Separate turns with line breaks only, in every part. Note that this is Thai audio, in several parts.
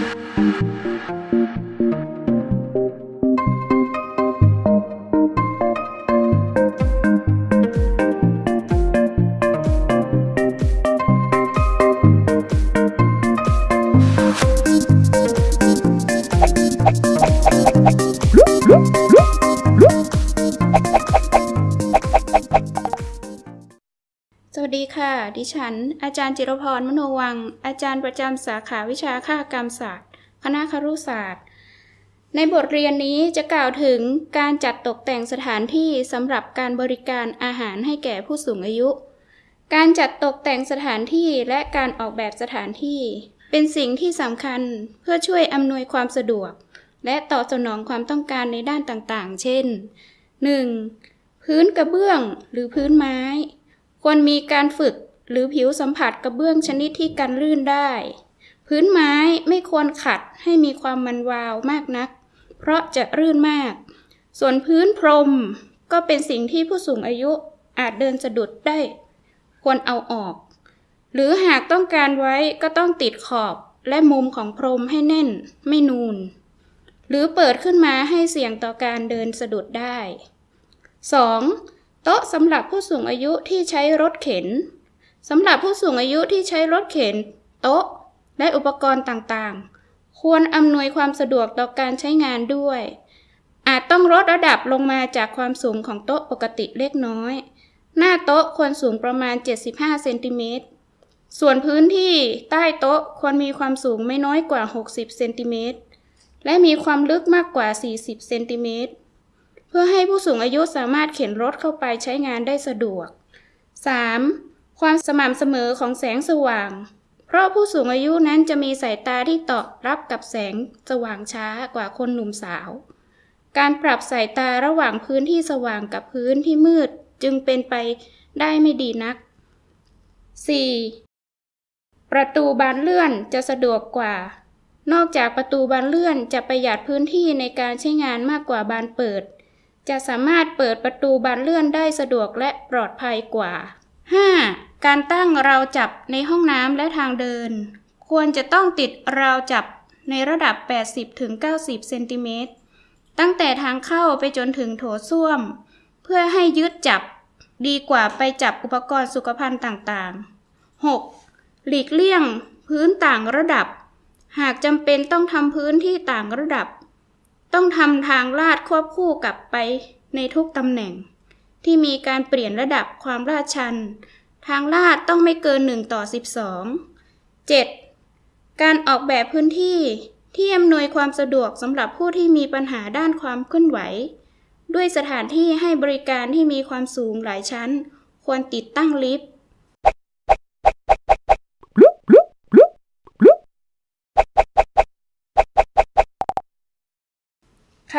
สวั ค่ะ ดิฉัน อาจารย์จิรพรมโนวัง อาจารย์ประจำสาขาวิชาค่ากรรมศาสตร์ คณะครุศาสตร์ ในบทเรียนนี้จะกล่าวถึงการจัดตกแต่งสถานที่สำหรับการบริการอาหารให้แก่ผู้สูงอายุ การจัดตกแต่งสถานที่และการออกแบบสถานที่ เป็นสิ่งที่สำคัญเพื่อช่วยอำนวยความสะดวก และตอบสนองความต้องการในด้านต่างๆ เช่น 1. พื้นกระเบื้องหรือพื้นไม้ ควรมีการฝึกหรือผิวสัมผัสกระเบื้องชนิดที่กันลื่นได้ พื้นไม้ไม่ควรขัดให้มีความมันวาวมากนัก เพราะจะรื่นมาก ส่วนพื้นพรมก็เป็นสิ่งที่ผู้สูงอายุอาจเดินสะดุดได้ ควรเอาออก หรือหากต้องการไว้ก็ต้องติดขอบและมุมของพรมให้แน่นไม่นูน หรือเปิดขึ้นมาให้เสี่ยงต่อการเดินสะดุดได้ 2. โต๊ะสำหรับผู้สูงอายุที่ใช้รถเข็นสำหรับผู้สูงอายุที่ใช้รถเข็น โต๊ะ และอุปกรณ์ต่างๆ ควรอำนวยความสะดวกต่อการใช้งานด้วย อาจต้องลดระดับลงมาจากความสูงของโต๊ะปกติเล็กน้อย หน้าโต๊ะควรสูงประมาณ 75 เซนติเมตร ส่วนพื้นที่ใต้โต๊ะควรมีความสูงไม่น้อยกว่า 60 เซนติเมตร และมีความลึกมากกว่า 40 เซนติเมตร เพื่อให้ผู้สูงอายุสามารถเข็นรถเข้าไปใช้งานได้สะดวก 3. ความสม่ำเสมอของแสงสว่าง เพราะผู้สูงอายุนั้นจะมีสายตาที่ตอบรับกับแสงสว่างช้ากว่าคนหนุ่มสาว การปรับสายตาระหว่างพื้นที่สว่างกับพื้นที่มืดจึงเป็นไปได้ไม่ดีนัก 4. ประตูบานเลื่อนจะสะดวกกว่า นอกจากประตูบานเลื่อนจะประหยัดพื้นที่ในการใช้งานมากกว่าบานเปิด จะสามารถเปิดประตูบานเลื่อนได้สะดวกและปลอดภัยกว่า 5. การตั้งราวจับในห้องน้ำและทางเดิน ควรจะต้องติดราวจับในระดับ 80-90 เซนติเมตร ตั้งแต่ทางเข้าไปจนถึงโถส้วม เพื่อให้ยึดจับดีกว่าไปจับอุปกรณ์สุขภัณฑ์ต่างๆ 6. หลีกเลี่ยงพื้นต่างระดับ หากจำเป็นต้องทำพื้นที่ต่างระดับ ต้องทำทางลาดควบคู่กับไปในทุกตำแหน่ง ที่มีการเปลี่ยนระดับความลาดชัน ทางลาดต้องไม่เกิน 1 ต่อ 12 7. การออกแบบพื้นที่ที่อำนวยความสะดวกสำหรับผู้ที่มีปัญหาด้านความเคลื่อนไหว ด้วยสถานที่ให้บริการที่มีความสูงหลายชั้น ควรติดตั้งลิฟต์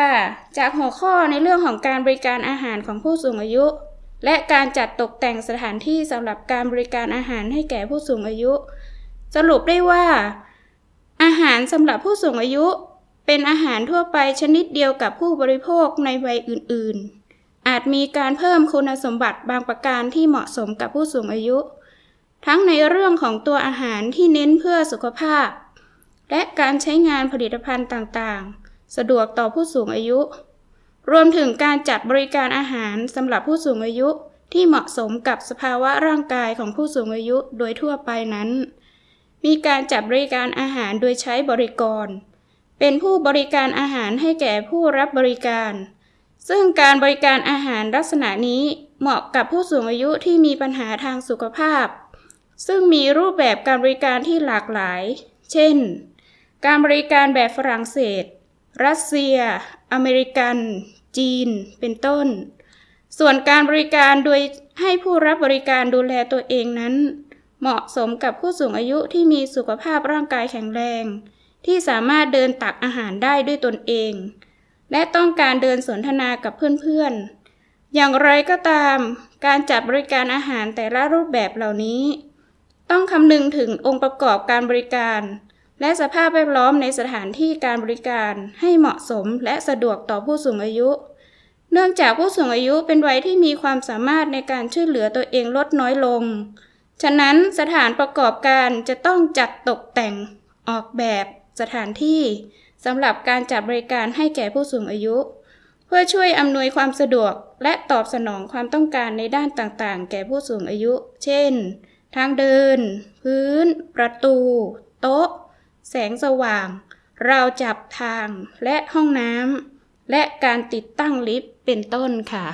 ค่ะ จากหัวข้อในเรื่องของการบริการอาหารของผู้สูงอายุ และการจัดตกแต่งสถานที่สำหรับการบริการอาหารให้แก่ผู้สูงอายุ สรุปได้ว่า อาหารสำหรับผู้สูงอายุ เป็นอาหารทั่วไปชนิดเดียวกับผู้บริโภคในวัยอื่น ๆ อาจมีการเพิ่มคุณสมบัติบางประการที่เหมาะสมกับผู้สูงอายุ ทั้งในเรื่องของตัวอาหารที่เน้นเพื่อสุขภาพ และการใช้งานผลิตภัณฑ์ต่างๆ สะดวกต่อผู้สูงอายุ รวมถึงการจัดบริการอาหารสำหรับผู้สูงอายุที่เหมาะสมกับสภาวะร่างกายของผู้สูงอายุโดยทั่วไปนั้น มีการจัดบริการอาหารโดยใช้บริกร เป็นผู้บริการอาหารให้แก่ผู้รับบริการ ซึ่งการบริการอาหารลักษณะนี้เหมาะกับผู้สูงอายุที่มีปัญหาทางสุขภาพ ซึ่งมีรูปแบบการบริการที่หลากหลาย เช่น การบริการแบบฝรั่งเศส รัสเซีย อเมริกัน จีน เป็นต้น ส่วนการบริการโดยให้ผู้รับบริการดูแลตัวเองนั้น เหมาะสมกับผู้สูงอายุที่มีสุขภาพร่างกายแข็งแรง ที่สามารถเดินตักอาหารได้ด้วยตนเอง และต้องการเดินสนทนากับเพื่อนๆ อย่างไรก็ตาม การจัดบริการอาหารแต่ละรูปแบบเหล่านี้ ต้องคำนึงถึงองค์ประกอบการบริการ และสภาพแวดล้อมในสถานที่การบริการให้เหมาะสมและสะดวกต่อผู้สูงอายุ เนื่องจากผู้สูงอายุเป็นวัยที่มีความสามารถในการช่วยเหลือตัวเองลดน้อยลง ฉะนั้นสถานประกอบการจะต้องจัดตกแต่งออกแบบสถานที่สำหรับการจัดบริการให้แก่ผู้สูงอายุ เพื่อช่วยอำนวยความสะดวกและตอบสนองความต้องการในด้านต่างๆ แก่ผู้สูงอายุ เช่น ทางเดิน พื้น ประตู โต๊ะ แสงสว่างเราจับทางและห้องน้ำและการติดตั้งลิฟต์เป็นต้นค่ะ